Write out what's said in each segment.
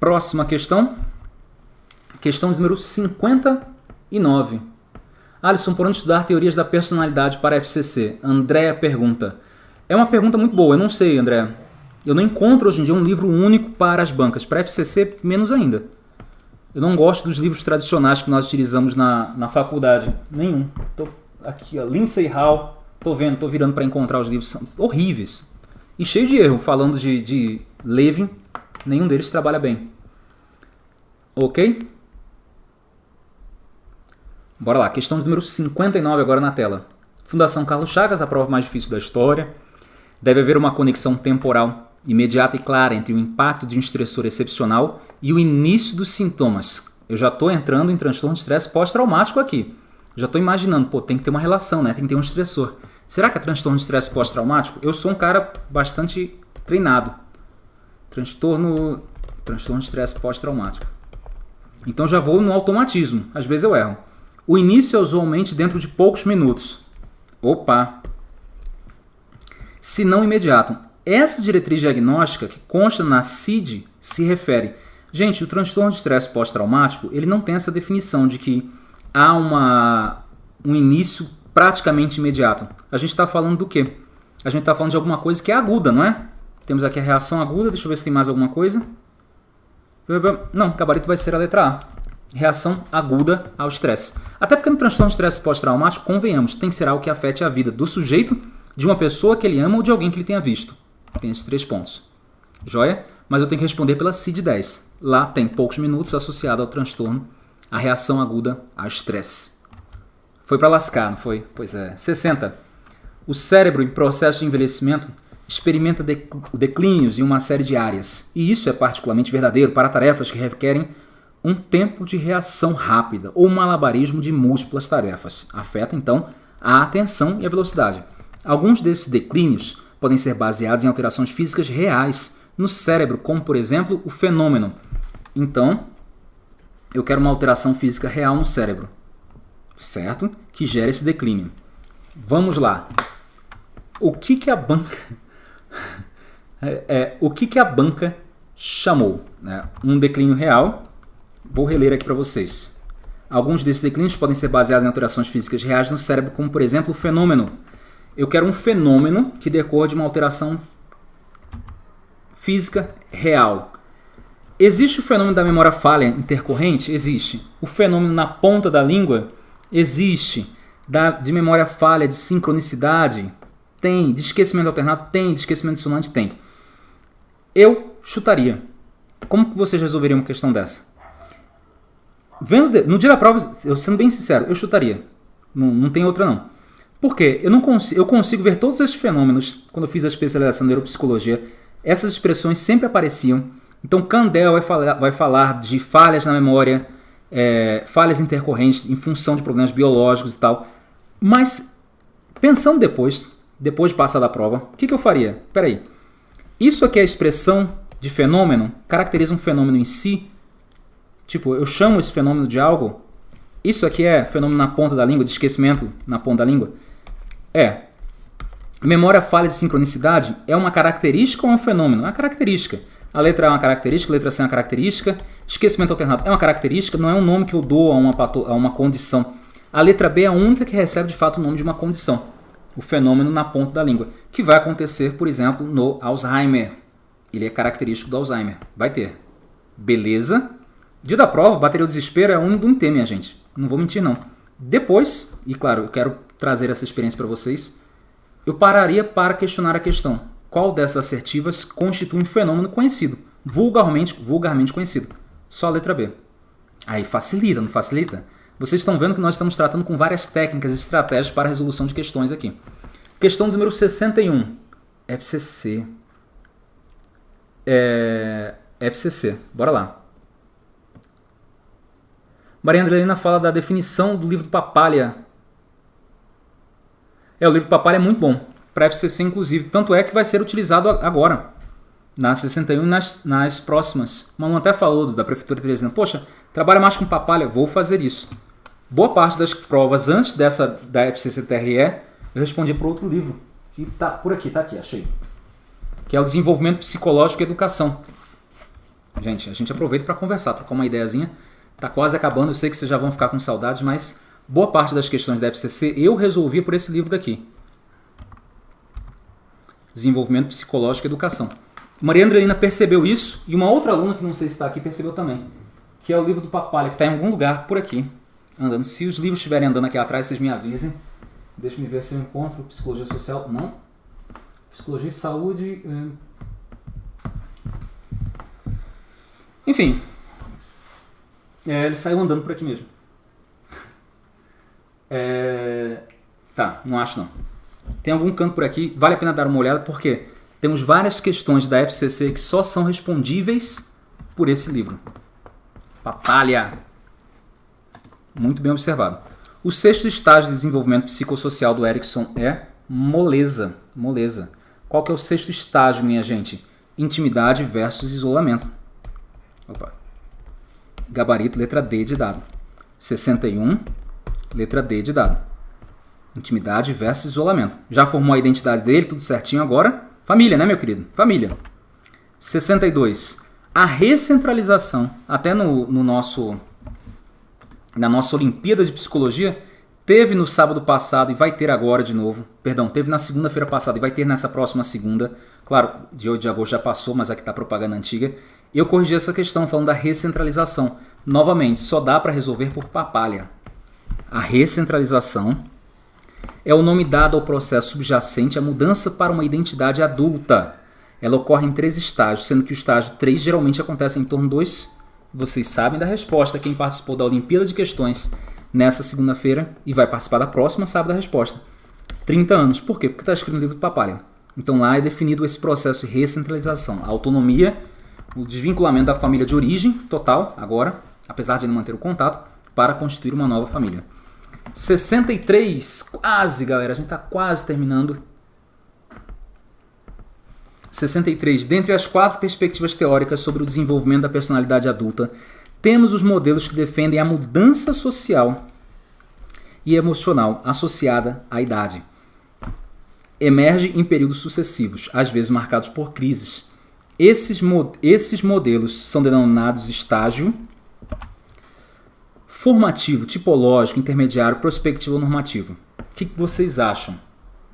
Próxima questão. Questão número 59. Alisson, por onde estudar teorias da personalidade para FCC? Andréa pergunta. É uma pergunta muito boa, eu não sei, André. Eu não encontro hoje em dia um livro único para as bancas. Para FCC, menos ainda. Eu não gosto dos livros tradicionais que nós utilizamos na, na faculdade. Nenhum. Tô aqui, ó, Lindsay Hall. Tô vendo, tô virando para encontrar os livros. Horríveis. E cheio de erro. Falando de, de Levin, nenhum deles trabalha bem. Ok? Bora lá, questão número 59 agora na tela. Fundação Carlos Chagas, a prova mais difícil da história. Deve haver uma conexão temporal imediata e clara entre o impacto de um estressor excepcional e o início dos sintomas. Eu já estou entrando em transtorno de estresse pós-traumático aqui. Já estou imaginando, pô, tem que ter uma relação, né? Tem que ter um estressor. Será que é transtorno de estresse pós-traumático? Eu sou um cara bastante treinado. Transtorno, transtorno de estresse pós-traumático. Então já vou no automatismo. Às vezes eu erro. O início é usualmente dentro de poucos minutos. Opa! Se não imediato. Essa diretriz diagnóstica que consta na CID se refere Gente, o transtorno de estresse pós-traumático, ele não tem essa definição de que há uma, um início praticamente imediato. A gente está falando do quê? A gente está falando de alguma coisa que é aguda, não é? Temos aqui a reação aguda, deixa eu ver se tem mais alguma coisa. Não, gabarito vai ser a letra A. Reação aguda ao estresse. Até porque no transtorno de estresse pós-traumático, convenhamos, tem que ser algo que afete a vida do sujeito, de uma pessoa que ele ama ou de alguém que ele tenha visto. Tem esses três pontos. Joia? Mas eu tenho que responder pela CID-10. Lá tem poucos minutos associado ao transtorno, a reação aguda ao estresse. Foi para lascar, não foi? Pois é. 60. O cérebro, em processo de envelhecimento, experimenta declínios em uma série de áreas. E isso é particularmente verdadeiro para tarefas que requerem um tempo de reação rápida ou um malabarismo de múltiplas tarefas. Afeta, então, a atenção e a velocidade. Alguns desses declínios podem ser baseados em alterações físicas reais no cérebro, como, por exemplo, o fenômeno então, eu quero uma alteração física real no cérebro, certo? Que gera esse declínio. Vamos lá. O que, que a banca... é, é, o que, que a banca chamou? Né? Um declínio real. Vou reler aqui para vocês. Alguns desses declínios podem ser baseados em alterações físicas reais no cérebro, como, por exemplo, o fenômeno. Eu quero um fenômeno que decorra de uma alteração física real. Existe o fenômeno da memória falha intercorrente? Existe. O fenômeno na ponta da língua? Existe. Da, de memória falha, de sincronicidade? Tem. De esquecimento alternado? Tem. De esquecimento dissonante? Tem. Eu chutaria. Como que vocês resolveriam uma questão dessa? Vendo de, no dia da prova, eu sendo bem sincero, eu chutaria. Não, não tem outra não. Por quê? Eu, não consigo, eu consigo ver todos esses fenômenos, quando eu fiz a especialização em neuropsicologia, essas expressões sempre apareciam então, Candel vai falar, vai falar de falhas na memória, é, falhas intercorrentes em função de problemas biológicos e tal. Mas, pensando depois, depois de passar da prova, o que, que eu faria? Peraí, isso aqui é a expressão de fenômeno? Caracteriza um fenômeno em si? Tipo, eu chamo esse fenômeno de algo? Isso aqui é fenômeno na ponta da língua, de esquecimento na ponta da língua? É. Memória falha de sincronicidade é uma característica ou um fenômeno? É uma característica. A letra A é uma característica, a letra C é uma característica. Esquecimento alternado é uma característica, não é um nome que eu dou a uma, a uma condição. A letra B é a única que recebe de fato o nome de uma condição. O fenômeno na ponta da língua. Que vai acontecer, por exemplo, no Alzheimer. Ele é característico do Alzheimer. Vai ter. Beleza? Dia da prova, bateria do desespero é um do um minha gente. Não vou mentir, não. Depois, e claro, eu quero trazer essa experiência para vocês, eu pararia para questionar a questão qual dessas assertivas constitui um fenômeno conhecido, vulgarmente, vulgarmente conhecido. Só a letra B. Aí facilita, não facilita? Vocês estão vendo que nós estamos tratando com várias técnicas e estratégias para resolução de questões aqui. Questão número 61. FCC. É... FCC. Bora lá. Maria Andrelina fala da definição do livro do Papalha. É, o livro do Papalha é muito bom para FCC inclusive. Tanto é que vai ser utilizado agora, na 61 e nas, nas próximas. O Manu até falou da Prefeitura de Teresina, poxa, trabalha mais com papalha, vou fazer isso. Boa parte das provas antes dessa da FCC-TRE, eu respondi para outro livro, que tá por aqui, tá aqui, achei. Que é o Desenvolvimento Psicológico e Educação. Gente, a gente aproveita para conversar, trocar uma ideiazinha. Tá quase acabando, eu sei que vocês já vão ficar com saudades, mas boa parte das questões da FCC eu resolvi por esse livro daqui. Desenvolvimento Psicológico e Educação. Maria Andrelina percebeu isso e uma outra aluna que não sei se está aqui percebeu também, que é o livro do Papalha, que está em algum lugar por aqui, andando. Se os livros estiverem andando aqui atrás, vocês me avisem. Deixa eu ver se eu encontro Psicologia Social. Não. Psicologia e Saúde. É... Enfim. É, ele saiu andando por aqui mesmo. É... Tá, não acho não. Tem algum canto por aqui, vale a pena dar uma olhada, porque temos várias questões da FCC que só são respondíveis por esse livro. Papalha. Muito bem observado. O sexto estágio de desenvolvimento psicossocial do Erickson é moleza. Moleza. Qual que é o sexto estágio, minha gente? Intimidade versus isolamento. Opa. Gabarito, letra D de dado. 61, letra D de dado. Intimidade versus isolamento. Já formou a identidade dele, tudo certinho agora. Família, né, meu querido? Família. 62. A recentralização, até no, no nosso na nossa Olimpíada de Psicologia, teve no sábado passado e vai ter agora de novo. Perdão, teve na segunda-feira passada e vai ter nessa próxima segunda. Claro, de 8 de agosto já passou, mas aqui está propaganda antiga. Eu corrigi essa questão falando da recentralização. Novamente, só dá para resolver por papalha. A recentralização é o nome dado ao processo subjacente à mudança para uma identidade adulta. Ela ocorre em três estágios, sendo que o estágio 3 geralmente acontece em torno dos vocês sabem da resposta. Quem participou da Olimpíada de Questões nessa segunda-feira e vai participar da próxima sabe da resposta. 30 anos. Por quê? Porque está escrito no livro do Papalha. Então lá é definido esse processo de recentralização. A autonomia, o desvinculamento da família de origem total, agora, apesar de não manter o contato, para constituir uma nova família. 63, quase galera, a gente está quase terminando 63. Dentre as quatro perspectivas teóricas sobre o desenvolvimento da personalidade adulta, temos os modelos que defendem a mudança social e emocional associada à idade. Emerge em períodos sucessivos, às vezes marcados por crises. Esses, esses modelos são denominados estágio formativo, tipológico, intermediário, prospectivo ou normativo. O que vocês acham?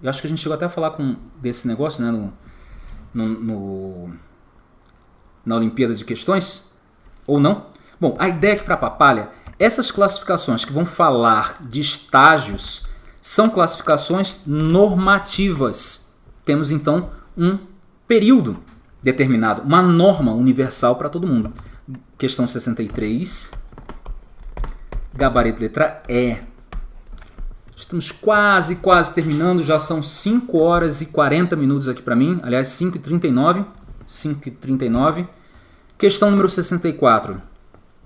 Eu acho que a gente chegou até a falar com, desse negócio né, no, no, no, na Olimpíada de Questões? Ou não? Bom, a ideia é que para a Papalha, essas classificações que vão falar de estágios são classificações normativas. Temos então um período determinado, uma norma universal para todo mundo. Questão 63, gabarito letra E. Estamos quase, quase terminando, já são 5 horas e 40 minutos aqui para mim, aliás 5 e 39, 5 e 39. Questão número 64.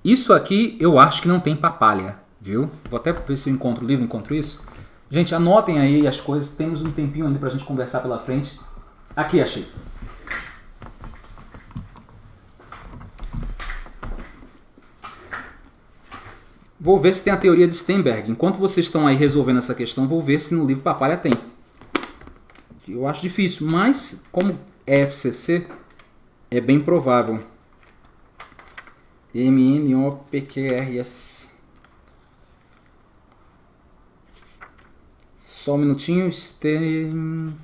Isso aqui eu acho que não tem papalha, viu? Vou até ver se eu encontro o livro, encontro isso. Gente, anotem aí as coisas, temos um tempinho ainda para a gente conversar pela frente. Aqui achei. Vou ver se tem a teoria de Steinberg. Enquanto vocês estão aí resolvendo essa questão, vou ver se no livro Papalha tem. Eu acho difícil, mas como é FCC, é bem provável. M-N-O-P-Q-R-S. Só um minutinho. Stein...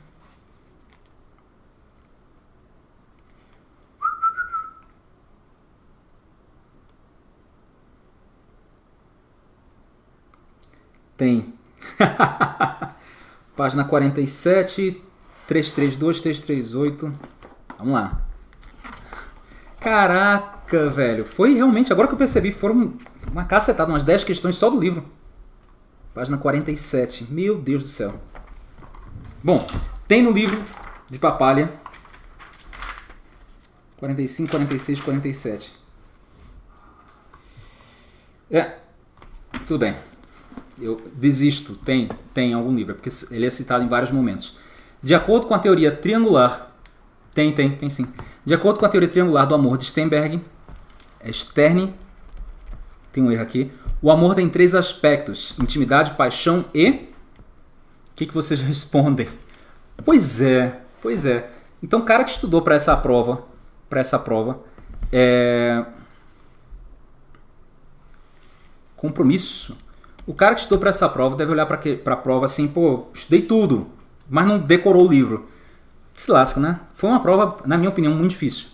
Tem. Página 47, 332, 338. Vamos lá. Caraca, velho. Foi realmente, agora que eu percebi, foram uma cacetada, umas 10 questões só do livro. Página 47. Meu Deus do céu. Bom, tem no livro de Papalha 45, 46, 47. É, tudo bem eu desisto, tem, tem algum livro, porque ele é citado em vários momentos. De acordo com a teoria triangular, tem, tem, tem sim. De acordo com a teoria triangular do amor de Sternberg, é Stern, tem um erro aqui, o amor tem três aspectos, intimidade, paixão e... O que, que vocês respondem? Pois é, pois é. Então o cara que estudou para essa prova, para essa prova, É... Compromisso. O cara que estudou para essa prova deve olhar para a prova assim, pô, estudei tudo, mas não decorou o livro. Se lasca, né? Foi uma prova, na minha opinião, muito difícil.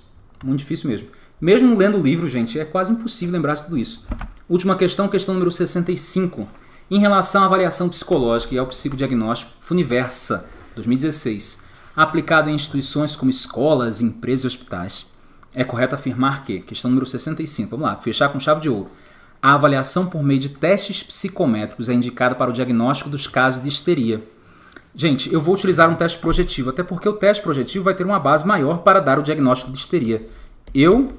Muito difícil mesmo. Mesmo lendo o livro, gente, é quase impossível lembrar de tudo isso. Última questão, questão número 65. Em relação à avaliação psicológica e ao psicodiagnóstico Funiversa 2016, aplicado em instituições como escolas, empresas e hospitais, é correto afirmar que, questão número 65, vamos lá, fechar com chave de ouro. A avaliação por meio de testes psicométricos é indicada para o diagnóstico dos casos de histeria. Gente, eu vou utilizar um teste projetivo, até porque o teste projetivo vai ter uma base maior para dar o diagnóstico de histeria. Eu.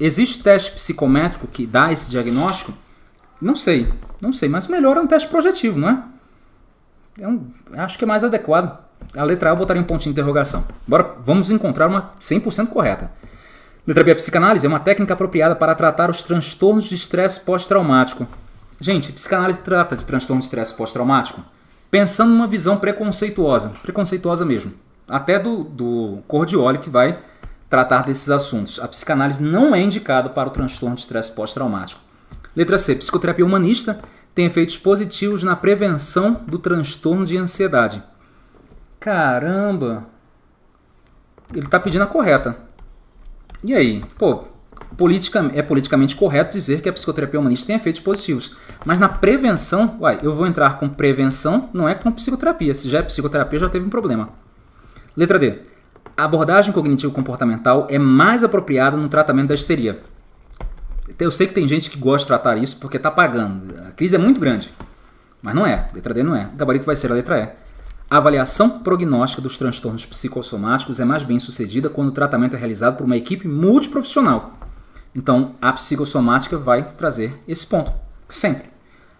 Existe teste psicométrico que dá esse diagnóstico? Não sei, não sei, mas melhor é um teste projetivo, não é? é um, acho que é mais adequado. A letra A eu botaria um pontinho de interrogação. Agora vamos encontrar uma 100% correta. Letra B, psicanálise é uma técnica apropriada para tratar os transtornos de estresse pós-traumático. Gente, psicanálise trata de transtorno de estresse pós-traumático pensando numa visão preconceituosa, preconceituosa mesmo. Até do, do Cordioli que vai tratar desses assuntos. A psicanálise não é indicada para o transtorno de estresse pós-traumático. Letra C. Psicoterapia humanista tem efeitos positivos na prevenção do transtorno de ansiedade. Caramba! Ele está pedindo a correta. E aí? Pô, politica, é politicamente correto dizer que a psicoterapia humanista tem efeitos positivos. Mas na prevenção, uai, eu vou entrar com prevenção, não é com psicoterapia. Se já é psicoterapia, já teve um problema. Letra D. A abordagem cognitivo-comportamental é mais apropriada no tratamento da histeria. Eu sei que tem gente que gosta de tratar isso porque está pagando. A crise é muito grande. Mas não é. Letra D não é. O gabarito vai ser a letra E. A avaliação prognóstica dos transtornos psicossomáticos é mais bem sucedida quando o tratamento é realizado por uma equipe multiprofissional. Então, a psicossomática vai trazer esse ponto, sempre.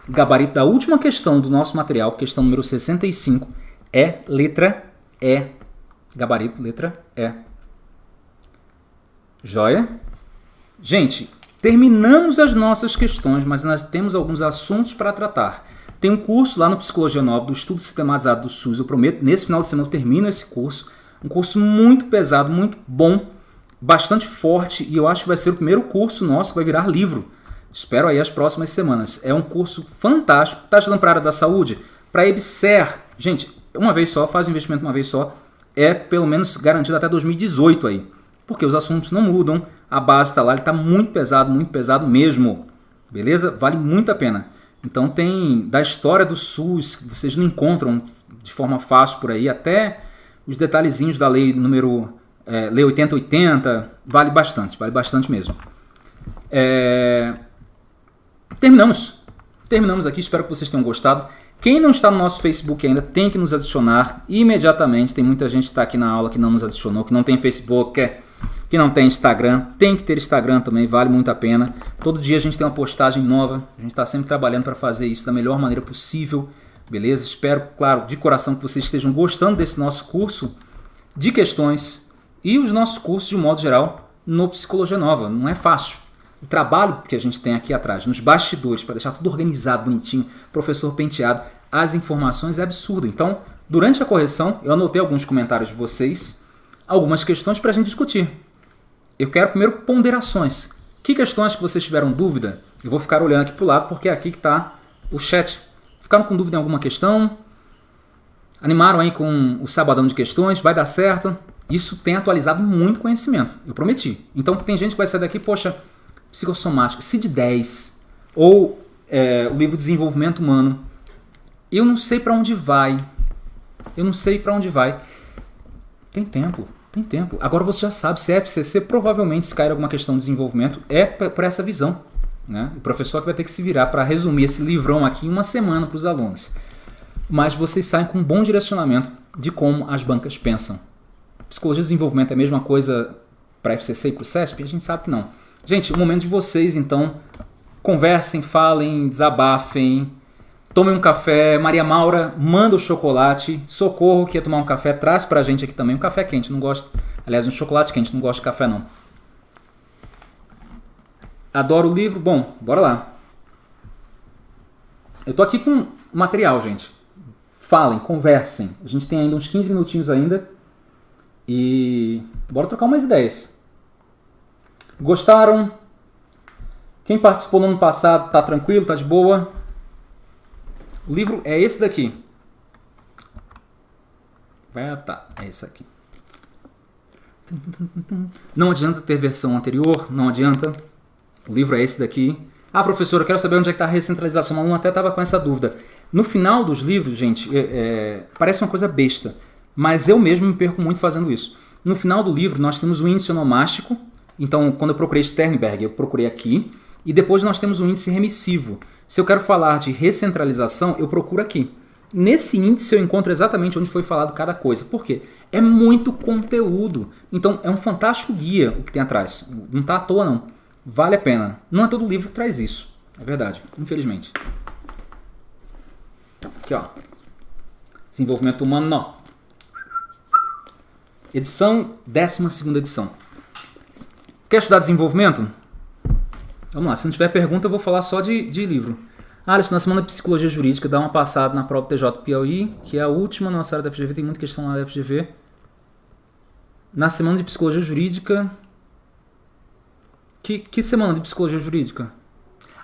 Gabarito da última questão do nosso material, questão número 65, é letra E. Gabarito, letra E. Joia? Gente, terminamos as nossas questões, mas nós temos alguns assuntos para tratar. Tem um curso lá no Psicologia Nova do Estudo Sistematizado do SUS, eu prometo, nesse final de semana eu termino esse curso. Um curso muito pesado, muito bom, bastante forte e eu acho que vai ser o primeiro curso nosso que vai virar livro. Espero aí as próximas semanas. É um curso fantástico. Está estudando para a área da saúde? Para EBSER. Gente, uma vez só, faz o investimento uma vez só. É pelo menos garantido até 2018 aí. Porque os assuntos não mudam, a base está lá, ele está muito pesado, muito pesado mesmo. Beleza? Vale muito a pena. Então tem da história do SUS, que vocês não encontram de forma fácil por aí, até os detalhezinhos da lei número é, lei 8080, vale bastante, vale bastante mesmo. É... Terminamos. Terminamos aqui, espero que vocês tenham gostado. Quem não está no nosso Facebook ainda tem que nos adicionar imediatamente. Tem muita gente que está aqui na aula que não nos adicionou, que não tem Facebook, que não tem Instagram. Tem que ter Instagram também, vale muito a pena. Todo dia a gente tem uma postagem nova. A gente está sempre trabalhando para fazer isso da melhor maneira possível. Beleza? Espero, claro, de coração que vocês estejam gostando desse nosso curso de questões e os nossos cursos de modo geral no Psicologia Nova. Não é fácil. O trabalho que a gente tem aqui atrás, nos bastidores, para deixar tudo organizado, bonitinho, professor penteado, as informações é absurdo. Então, durante a correção, eu anotei alguns comentários de vocês, algumas questões para a gente discutir. Eu quero primeiro ponderações. Que questões que vocês tiveram dúvida? Eu vou ficar olhando aqui para o lado porque é aqui que está o chat. Ficaram com dúvida em alguma questão? Animaram aí com o sabadão de questões? Vai dar certo? Isso tem atualizado muito conhecimento, eu prometi. Então tem gente que vai sair daqui, poxa, psicossomática, CID-10, ou é, o livro Desenvolvimento Humano. Eu não sei para onde vai. Eu não sei para onde vai. Tem tempo, tem tempo. Agora você já sabe, se FCC, provavelmente se cair alguma questão de desenvolvimento, é por essa visão. Né? O professor que vai ter que se virar para resumir esse livrão aqui em uma semana para os alunos. Mas vocês saem com um bom direcionamento de como as bancas pensam. Psicologia de desenvolvimento é a mesma coisa para FCC e para o CESP? A gente sabe que não. Gente, o momento de vocês, então, conversem, falem, desabafem, tomem um café. Maria Maura, manda o chocolate. Socorro, que ia tomar um café, traz pra gente aqui também um café quente. Não gosto, aliás, um chocolate quente, não gosto de café não. Adoro o livro. Bom, bora lá. Eu tô aqui com material, gente. Falem, conversem. A gente tem ainda uns 15 minutinhos ainda. E bora trocar umas ideias. Gostaram? Quem participou no ano passado tá tranquilo, tá de boa? O livro é esse daqui. Vai, tá, é esse aqui. Não adianta ter versão anterior, não adianta. O livro é esse daqui. Ah, professor, eu quero saber onde é que está a recentralização. Um aluno até estava com essa dúvida. No final dos livros, gente, é, é, parece uma coisa besta, mas eu mesmo me perco muito fazendo isso. No final do livro, nós temos o índice onomástico. Então, quando eu procurei Sternberg, eu procurei aqui. E depois nós temos o índice remissivo. Se eu quero falar de recentralização, eu procuro aqui. Nesse índice eu encontro exatamente onde foi falado cada coisa. Por quê? É muito conteúdo. Então é um fantástico guia o que tem atrás. Não está à toa não. Vale a pena. Não é todo livro que traz isso. É verdade, infelizmente. Aqui ó. Desenvolvimento humano, não. Edição, 12 edição. Quer estudar desenvolvimento? Vamos lá, se não tiver pergunta eu vou falar só de, de livro. Alisson, na semana de Psicologia Jurídica, dá uma passada na prova TJ Piauí, que é a última nossa área da FGV, tem muita questão lá da FGV. Na semana de Psicologia Jurídica... Que, que semana de Psicologia Jurídica?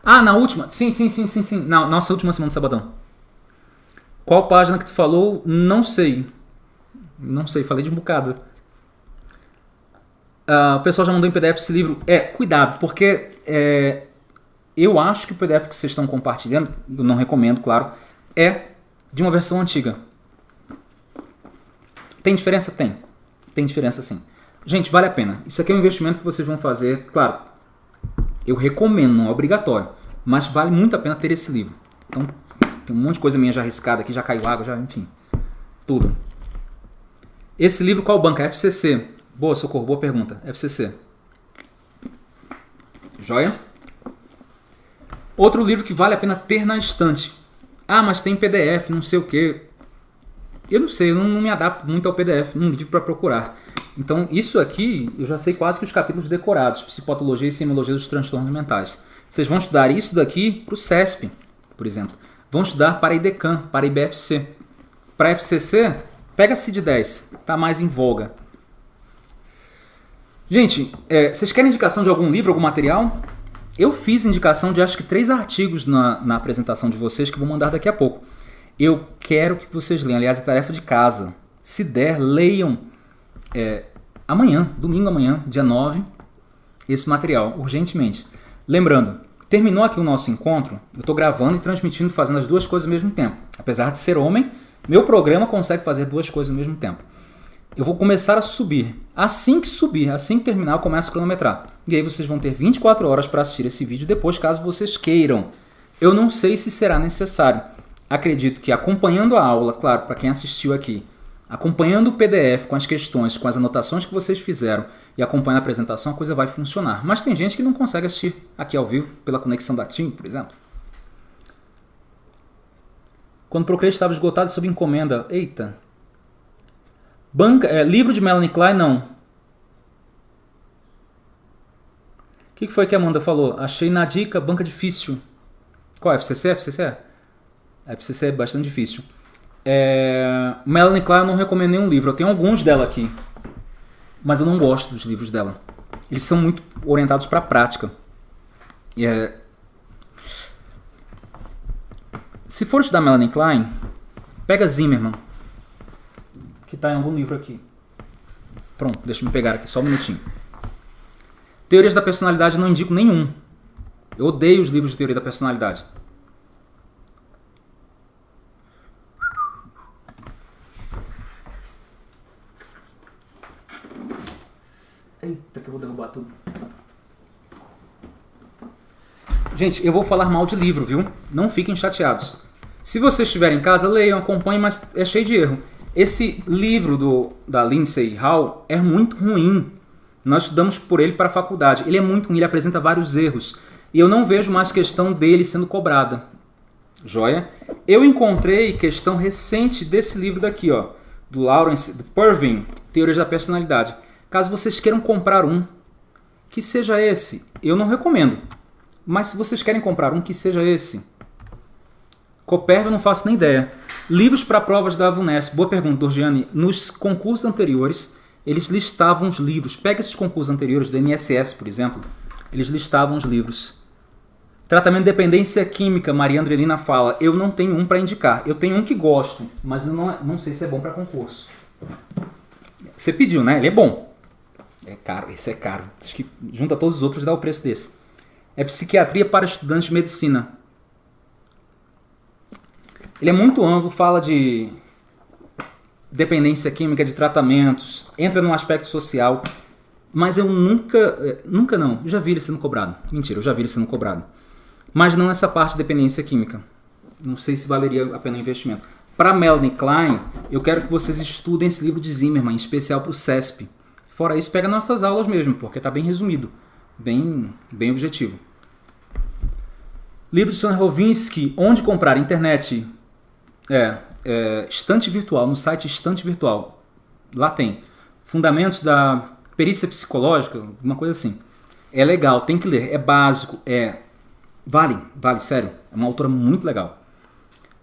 Ah, na última? Sim, sim, sim, sim, sim. Na nossa última semana de sabadão. Qual página que tu falou? Não sei. Não sei, falei de um bocado. Uh, o pessoal já mandou em PDF esse livro. É, cuidado, porque é, eu acho que o PDF que vocês estão compartilhando, eu não recomendo, claro, é de uma versão antiga. Tem diferença? Tem. Tem diferença sim. Gente, vale a pena. Isso aqui é um investimento que vocês vão fazer, claro, eu recomendo, não é obrigatório, mas vale muito a pena ter esse livro. Então, tem um monte de coisa minha já arriscada aqui, já caiu água, já, enfim, tudo. Esse livro qual banca? FCC. Boa, Socorro, boa pergunta. FCC. Joia? Outro livro que vale a pena ter na estante. Ah, mas tem PDF, não sei o que. Eu não sei, eu não, me adapto muito ao PDF, num livro para procurar. Então, isso aqui, eu já sei quase que os capítulos decorados, psicopatologia e semiologia dos transtornos mentais. Vocês vão estudar isso daqui para o CESP, por exemplo. Vão estudar para IDECAM, para IBFC. Para FCC, pega CID 10, está mais em voga. Gente, é, vocês querem indicação de algum livro, algum material? Eu fiz indicação de acho que três artigos na, na apresentação de vocês que vou mandar daqui a pouco. Eu quero que vocês leiam, aliás, é tarefa de casa. Se der, leiam é, amanhã, domingo amanhã, dia 9, esse material, urgentemente. Lembrando, terminou aqui o nosso encontro, eu estou gravando e transmitindo, fazendo as duas coisas ao mesmo tempo. Apesar de ser homem, meu programa consegue fazer duas coisas ao mesmo tempo eu vou começar a subir. Assim que subir, assim que terminar, eu começo a cronometrar. E aí vocês vão ter 24 horas para assistir esse vídeo depois, caso vocês queiram. Eu não sei se será necessário. Acredito que acompanhando a aula, claro, para quem assistiu aqui, acompanhando o PDF com as questões, com as anotações que vocês fizeram e acompanhando a apresentação, a coisa vai funcionar. Mas tem gente que não consegue assistir aqui ao vivo pela conexão da TIM, por exemplo. Quando procurei estava esgotado sob encomenda. Eita, Banca, é, livro de Melanie Klein, não. O que, que foi que a Amanda falou? Achei na dica banca difícil. Qual? FCC? FCC? FCC é bastante difícil. É, Melanie Klein eu não recomendo nenhum livro. Eu tenho alguns dela aqui. Mas eu não gosto dos livros dela. Eles são muito orientados para a prática. É, se for estudar Melanie Klein, pega Zimmerman que está em algum livro aqui. Pronto, deixa eu pegar aqui, só um minutinho. Teorias da personalidade não indico nenhum. Eu odeio os livros de teoria da personalidade. Eita, que eu vou derrubar tudo. Gente, eu vou falar mal de livro, viu? Não fiquem chateados. Se vocês estiverem em casa, leiam, acompanhem, mas é cheio de erro. Esse livro do, da Lindsay Hall é muito ruim. Nós estudamos por ele para a faculdade. Ele é muito ruim, ele apresenta vários erros. E eu não vejo mais questão dele sendo cobrada. Joia? Eu encontrei questão recente desse livro daqui, ó, do Lawrence do Pervin, Teorias da Personalidade. Caso vocês queiram comprar um, que seja esse. Eu não recomendo. Mas se vocês querem comprar um, que seja esse. Copérvio eu não faço nem ideia. Livros para provas da VUNESP. Boa pergunta, Dorgiane. Nos concursos anteriores, eles listavam os livros. Pega esses concursos anteriores do MSS, por exemplo. Eles listavam os livros. Tratamento de dependência química, Maria Andrelina fala. Eu não tenho um para indicar. Eu tenho um que gosto, mas não, não sei se é bom para concurso. Você pediu, né? Ele é bom. É caro, esse é caro. Acho que junta todos os outros dá o preço desse. É psiquiatria para estudantes de medicina. Ele é muito amplo, fala de dependência química, de tratamentos, entra num aspecto social, mas eu nunca, eh, nunca não, já vi ele sendo cobrado. Mentira, eu já vi ele sendo cobrado. Mas não essa parte de dependência química. Não sei se valeria a pena o investimento. Para Melanie Klein, eu quero que vocês estudem esse livro de Zimmerman, em especial para o CESP. Fora isso, pega nossas aulas mesmo, porque está bem resumido, bem, bem objetivo. Livro de Sônia Rovinsky, Onde Comprar Internet. É, é, Estante Virtual, no site Estante Virtual. Lá tem fundamentos da perícia psicológica, uma coisa assim. É legal, tem que ler, é básico, é vale, vale, sério. É uma autora muito legal.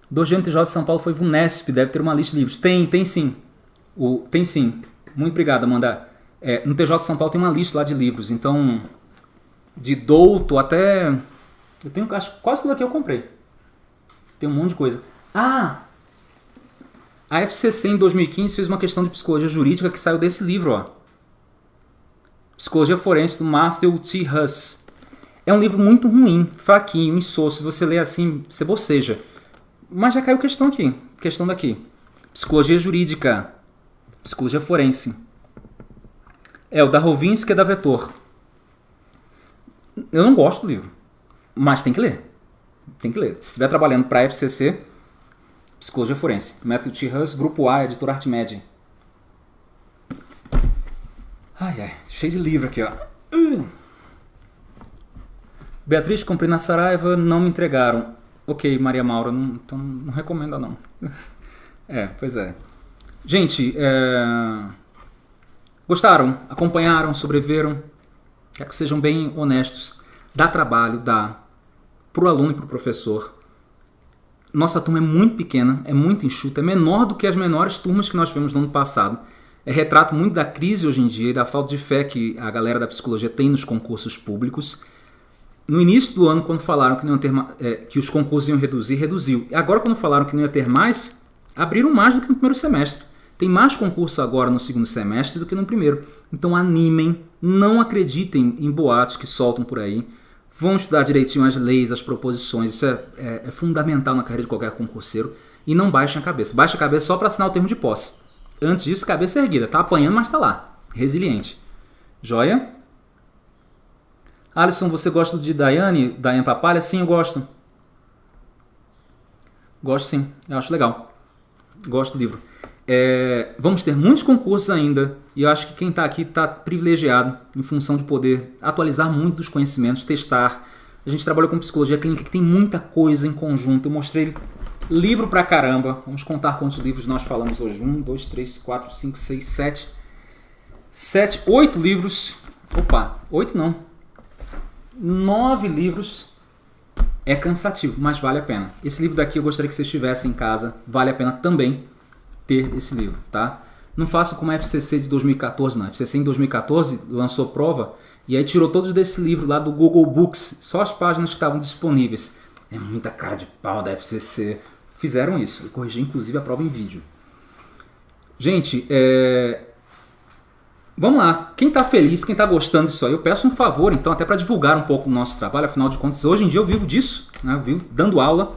Do GNTJ de São Paulo foi Vunesp, deve ter uma lista de livros. Tem, tem sim. O, tem sim. Muito obrigado, Amanda. É, no TJ de São Paulo tem uma lista lá de livros, então de douto até eu tenho acho quase tudo aqui eu comprei. Tem um monte de coisa. Ah, a FCC em 2015 fez uma questão de psicologia jurídica que saiu desse livro, ó. Psicologia Forense do Matthew T. Huss. É um livro muito ruim, fraquinho, insosso. Se você ler assim, você boceja. Mas já caiu questão aqui. Questão daqui. Psicologia jurídica. Psicologia forense. É o da Rovinsky e da Vetor. Eu não gosto do livro. Mas tem que ler. Tem que ler. Se estiver trabalhando para a FCC, Psicologia Forense. Matthew T. Huss, Grupo A, Editora Artmed. Ai, ai, cheio de livro aqui, ó. Uh. Beatriz, comprei na Saraiva, não me entregaram. Ok, Maria Maura, não, então não recomendo não. é, pois é. Gente, é... gostaram? Acompanharam? Sobreviveram? Quero que sejam bem honestos. Dá trabalho, dá. Para o aluno e para o professor nossa turma é muito pequena, é muito enxuta, é menor do que as menores turmas que nós tivemos no ano passado. É retrato muito da crise hoje em dia e da falta de fé que a galera da psicologia tem nos concursos públicos. No início do ano, quando falaram que, não ter, é, que os concursos iam reduzir, reduziu. E agora, quando falaram que não ia ter mais, abriram mais do que no primeiro semestre. Tem mais concurso agora no segundo semestre do que no primeiro. Então animem, não acreditem em boatos que soltam por aí. Vão estudar direitinho as leis, as proposições, isso é, é, é fundamental na carreira de qualquer concurseiro. E não baixem a cabeça. Baixa a cabeça só para assinar o termo de posse. Antes disso, cabeça erguida. Tá apanhando, mas tá lá. Resiliente. Joia? Alisson, você gosta de Daiane? Daiane Papalha? Sim, eu gosto. Gosto sim. Eu acho legal. Gosto do livro. É, vamos ter muitos concursos ainda e eu acho que quem está aqui está privilegiado em função de poder atualizar muito dos conhecimentos, testar. A gente trabalhou com psicologia clínica que tem muita coisa em conjunto. Eu mostrei livro pra caramba. Vamos contar quantos livros nós falamos hoje. Um, dois, três, quatro, cinco, seis, sete. Sete, oito livros. Opa, oito não. Nove livros. É cansativo, mas vale a pena. Esse livro daqui eu gostaria que vocês tivessem em casa. Vale a pena também ter esse livro, tá? Não faça como a FCC de 2014, não. A FCC em 2014 lançou prova e aí tirou todos desse livro lá do Google Books, só as páginas que estavam disponíveis. É muita cara de pau da FCC. Fizeram isso. Eu corrigi inclusive a prova em vídeo. Gente, é... vamos lá. Quem está feliz, quem está gostando disso aí, eu peço um favor, então, até para divulgar um pouco o nosso trabalho. Afinal de contas, hoje em dia eu vivo disso, né? eu vivo dando aula,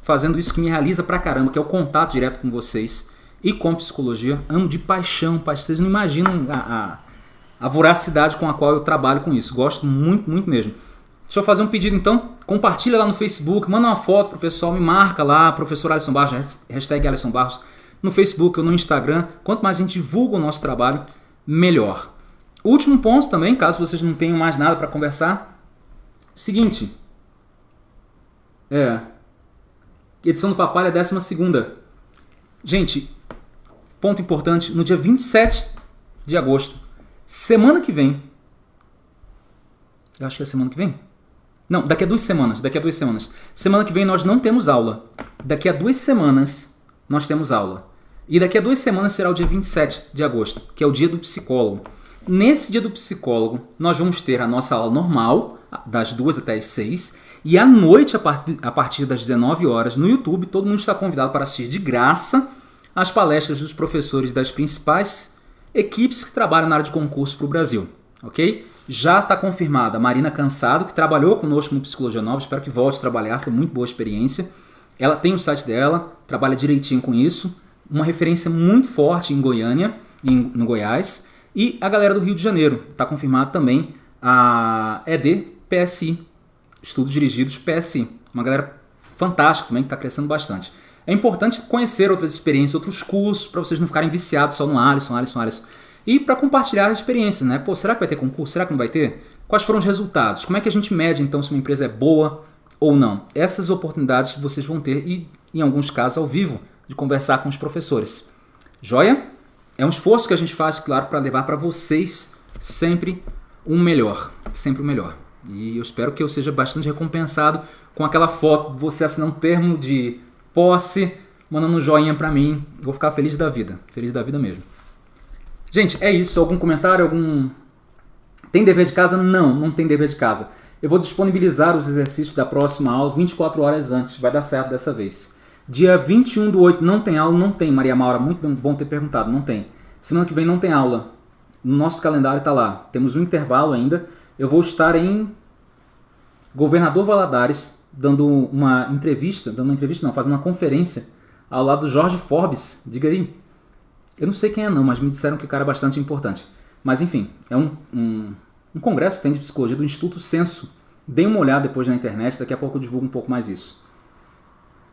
fazendo isso que me realiza pra caramba, que é o contato direto com vocês e com psicologia. Amo de paixão, pai. Vocês não imaginam a, a, a, voracidade com a qual eu trabalho com isso. Gosto muito, muito mesmo. Deixa eu fazer um pedido então. Compartilha lá no Facebook, manda uma foto pro pessoal, me marca lá, professor Alisson Barros, hashtag Alisson Barros, no Facebook ou no Instagram. Quanto mais a gente divulga o nosso trabalho, melhor. Último ponto também, caso vocês não tenham mais nada para conversar. Seguinte. É. Edição do Papai é décima segunda. Gente, ponto importante, no dia 27 de agosto, semana que vem, eu acho que é semana que vem? Não, daqui a duas semanas, daqui a duas semanas. Semana que vem nós não temos aula. Daqui a duas semanas nós temos aula. E daqui a duas semanas será o dia 27 de agosto, que é o dia do psicólogo. Nesse dia do psicólogo, nós vamos ter a nossa aula normal, das duas até as seis, e à noite, a partir das 19 horas, no YouTube, todo mundo está convidado para assistir de graça as palestras dos professores das principais equipes que trabalham na área de concurso para o Brasil. Ok? Já está confirmada a Marina Cansado, que trabalhou conosco no Psicologia Nova, espero que volte a trabalhar, foi muito boa experiência. Ela tem o site dela, trabalha direitinho com isso, uma referência muito forte em Goiânia, em, no Goiás. E a galera do Rio de Janeiro, está confirmado também a ED PSI, Estudos Dirigidos PSI, uma galera fantástica também que está crescendo bastante. É importante conhecer outras experiências, outros cursos, para vocês não ficarem viciados só no Alisson, Alisson, Alisson. E para compartilhar as experiências, né? Pô, será que vai ter concurso? Será que não vai ter? Quais foram os resultados? Como é que a gente mede então se uma empresa é boa ou não? Essas oportunidades que vocês vão ter e, em alguns casos, ao vivo, de conversar com os professores. Joia? É um esforço que a gente faz, claro, para levar para vocês sempre um melhor. Sempre o um melhor. E eu espero que eu seja bastante recompensado com aquela foto, você assinar um termo de posse, mandando um joinha para mim. Vou ficar feliz da vida. Feliz da vida mesmo. Gente, é isso. Algum comentário? Algum. Tem dever de casa? Não, não tem dever de casa. Eu vou disponibilizar os exercícios da próxima aula 24 horas antes. Vai dar certo dessa vez. Dia 21 do 8 não tem aula? Não tem, Maria Maura. Muito bom ter perguntado. Não tem. Semana que vem não tem aula. No nosso calendário está lá. Temos um intervalo ainda. Eu vou estar em Governador Valadares, dando uma entrevista, dando uma entrevista não, fazendo uma conferência ao lado do Jorge Forbes, diga aí. Eu não sei quem é não, mas me disseram que o cara é bastante importante. Mas enfim, é um, um, um congresso que tem de psicologia do Instituto Censo. Deem uma olhada depois na internet, daqui a pouco eu divulgo um pouco mais isso.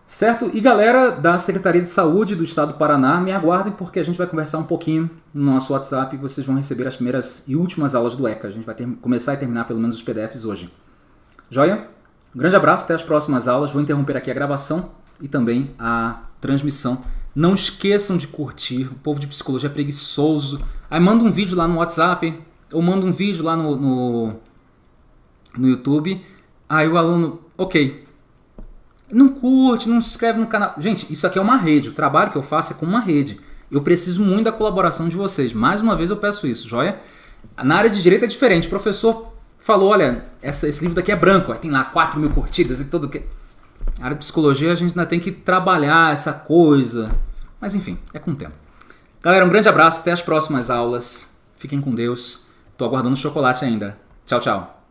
Certo? E galera da Secretaria de Saúde do Estado do Paraná, me aguardem porque a gente vai conversar um pouquinho no nosso WhatsApp e vocês vão receber as primeiras e últimas aulas do ECA. A gente vai ter, começar e terminar pelo menos os PDFs hoje. Joia? Um grande abraço, até as próximas aulas. Vou interromper aqui a gravação e também a transmissão. Não esqueçam de curtir. O povo de psicologia é preguiçoso. Aí manda um vídeo lá no WhatsApp ou manda um vídeo lá no, no, no YouTube. Aí o aluno, ok. Não curte, não se inscreve no canal. Gente, isso aqui é uma rede. O trabalho que eu faço é com uma rede. Eu preciso muito da colaboração de vocês. Mais uma vez eu peço isso, joia? Na área de direito é diferente. Professor falou, olha, essa, esse livro daqui é branco, tem lá 4 mil curtidas e tudo que... A área de psicologia a gente ainda tem que trabalhar essa coisa. Mas enfim, é com o tempo. Galera, um grande abraço, até as próximas aulas. Fiquem com Deus. Tô aguardando o chocolate ainda. Tchau, tchau.